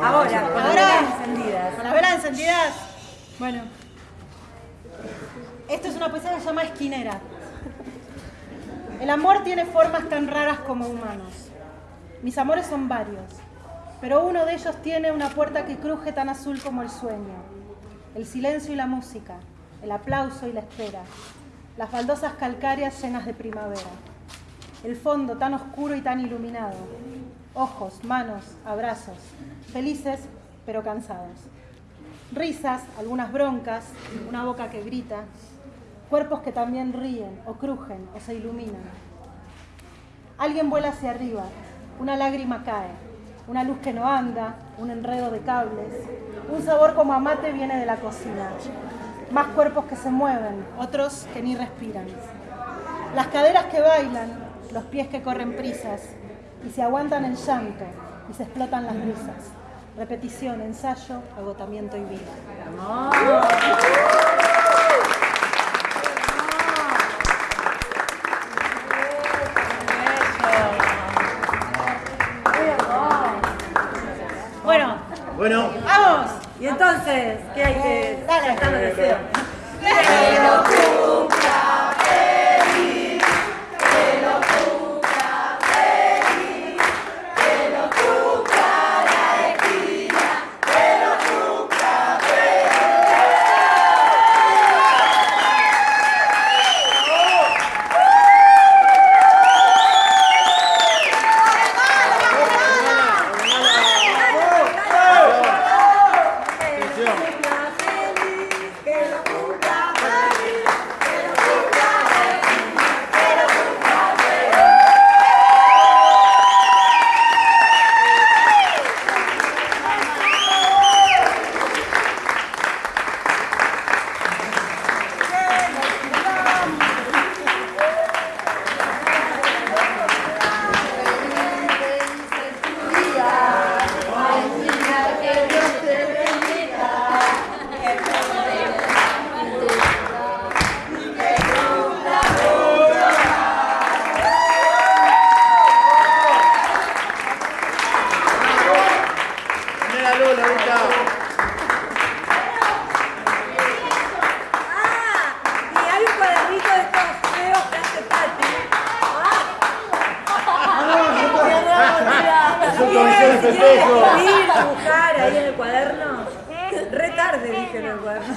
Ahora, con las velas encendidas. Con las velas encendidas. Bueno. Esto es una poesía que se llama Esquinera. El amor tiene formas tan raras como humanos. Mis amores son varios, pero uno de ellos tiene una puerta que cruje tan azul como el sueño. El silencio y la música, el aplauso y la espera, las baldosas calcáreas llenas de primavera. El fondo tan oscuro y tan iluminado. Ojos, manos, abrazos, felices pero cansados. Risas, algunas broncas, una boca que grita, cuerpos que también ríen o crujen o se iluminan. Alguien vuela hacia arriba, una lágrima cae, una luz que no anda, un enredo de cables, un sabor como amate viene de la cocina, más cuerpos que se mueven, otros que ni respiran. Las caderas que bailan, los pies que corren prisas y se aguantan el llanto y se explotan las risas. Repetición, ensayo, agotamiento y vida. Bueno, Bueno, vamos. y entonces, ¿qué hay que Dale. Está. Ah, y hay un cuadernito de estos feos que hace escribir, dibujar ahí en el cuaderno. Re tarde dije en el cuaderno.